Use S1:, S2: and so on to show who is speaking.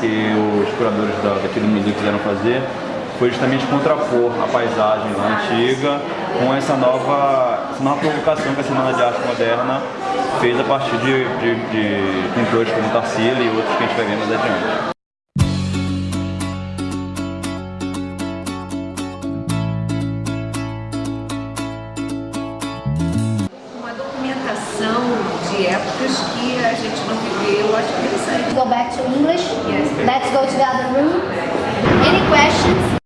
S1: que os curadores da, daquele museu quiseram fazer foi justamente contrapor a paisagem lá antiga com essa nova, essa nova provocação que a Semana de Arte Moderna fez a partir de, de, de pintores como Tarsila e outros que a gente vai ver mais adiante.
S2: Uma documentação de épocas que a gente não viveu, eu acho interessante.
S3: Go back to English. Let's go to the other room. Any questions?